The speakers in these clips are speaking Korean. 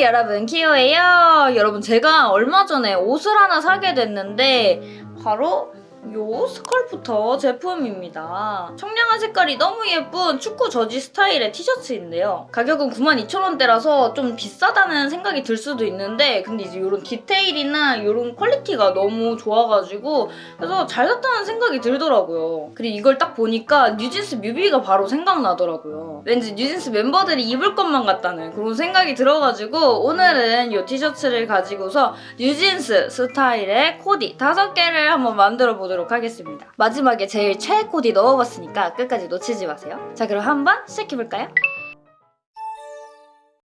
여러분. 키오예요. 여러분 제가 얼마 전에 옷을 하나 사게 됐는데 바로 요 스컬프터 제품입니다. 청량한 색깔이 너무 예쁜 축구 저지 스타일의 티셔츠인데요. 가격은 92,000원대라서 좀 비싸다는 생각이 들 수도 있는데 근데 이제 이런 디테일이나 이런 quality가 너무 좋아가지고 그래서 잘 샀다는 생각이 들더라고요. 그리고 이걸 딱 보니까 뉴진스 뮤비가 바로 생각나더라고요. 왠지 뉴진스 멤버들이 입을 것만 같다는 그런 생각이 들어가지고 오늘은 이 티셔츠를 가지고서 뉴진스 스타일의 코디 다섯 개를 한번 만들어 보도록 하겠습니다. 마지막에 제일 최애 코디 넣어봤으니까 끝까지 놓치지 마세요. 자 그럼 한번 시작해볼까요?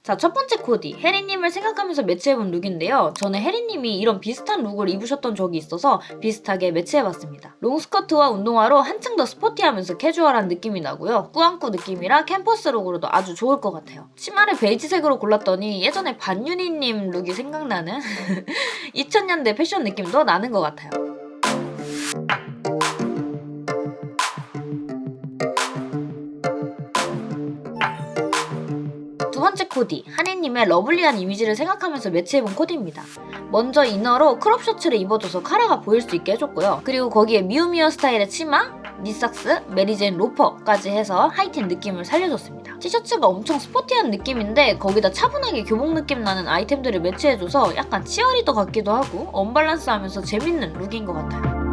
자, 첫 번째 코디. 해린님을 생각하면서 매치해본 look인데요. 저는 해린님이 이런 비슷한 look을 입으셨던 적이 있어서 비슷하게 매치해봤습니다. 롱스커트와 운동화로 한층 더 스포티하면서 캐주얼한 느낌이 나고요. 꾸안꾸 느낌이라 캠퍼스 look으로도 아주 좋을 것 같아요. 치마를 베이지색으로 골랐더니 예전에 반윤희님 look이 생각나는 2000년대 패션 느낌도 나는 것 같아요. 번째 코디, 하니님의 lovely한 이미지를 생각하면서 매치해본 코디입니다. 먼저 inner로 crop 셔츠를 입어줘서 카라가 보일 수 있게 해줬고요. 그리고 거기에 미우미우 스타일의 치마, knee socks, Mary Jane loafer까지 해서 하이틴 느낌을 살려줬습니다. 티셔츠가 엄청 스포티한 느낌인데 거기다 차분하게 교복 느낌 나는 아이템들을 매치해줘서 약간 치어리더 같기도 하고 언밸런스하면서 재밌는 look인 것 같아요.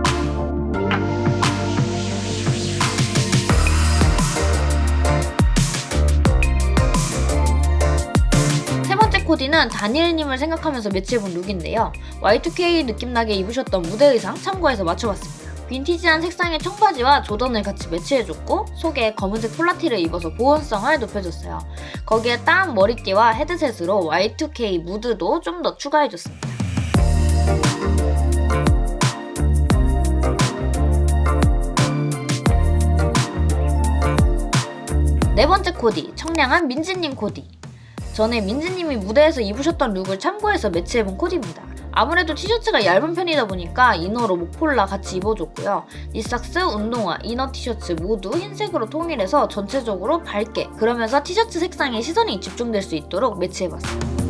코디는 다니엘님을 생각하면서 매치해본 룩인데요. Y2K 느낌 나게 입으셨던 무대 의상 참고해서 맞춰봤습니다. 빈티지한 색상의 청바지와 조던을 같이 매치해줬고 속에 검은색 폴라티를 입어서 보온성을 높여줬어요. 거기에 딱 머리띠와 헤드셋으로 Y2K 무드도 좀 더 추가해줬습니다. 네 번째 코디, 청량한 민지님 코디. 전에 민지님이 무대에서 입으셨던 look을 참고해서 매치해본 코디입니다. 아무래도 티셔츠가 얇은 편이다 보니까 inner로 목폴라 같이 입어줬고요. knee socks, 운동화, inner 티셔츠 모두 흰색으로 통일해서 전체적으로 밝게 그러면서 티셔츠 색상에 시선이 집중될 수 있도록 매치해봤어요.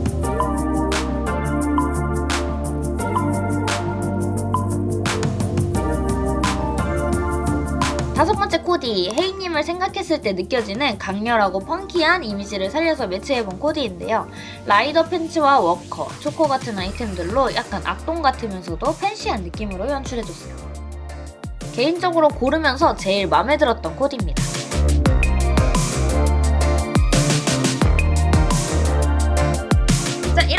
다섯 번째 코디, 혜인님을 생각했을 때 느껴지는 강렬하고 funky한 이미지를 살려서 매치해본 코디인데요. 라이더 팬츠와 워커, 초코 같은 아이템들로 약간 악동 같으면서도 팬시한 느낌으로 연출해줬어요. 개인적으로 고르면서 제일 마음에 들었던 코디입니다.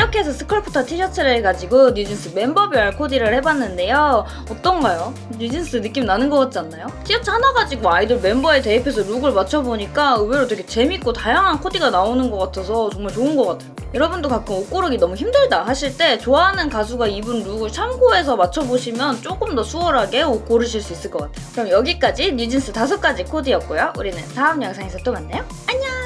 이렇게 해서 스컬프터 티셔츠를 가지고 뉴진스 멤버별 코디를 해봤는데요. 어떤가요? 뉴진스 느낌 나는 것 같지 않나요? 티셔츠 하나 가지고 아이돌 멤버에 대입해서 look을 맞춰보니까 의외로 되게 재밌고 다양한 코디가 나오는 것 같아서 정말 좋은 것 같아요. 여러분도 가끔 옷 고르기 너무 힘들다 하실 때 좋아하는 가수가 입은 look을 참고해서 맞춰보시면 조금 더 수월하게 옷 고르실 수 있을 것 같아요. 그럼 여기까지 뉴진스 다섯 가지 코디였고요. 우리는 다음 영상에서 또 만나요. 안녕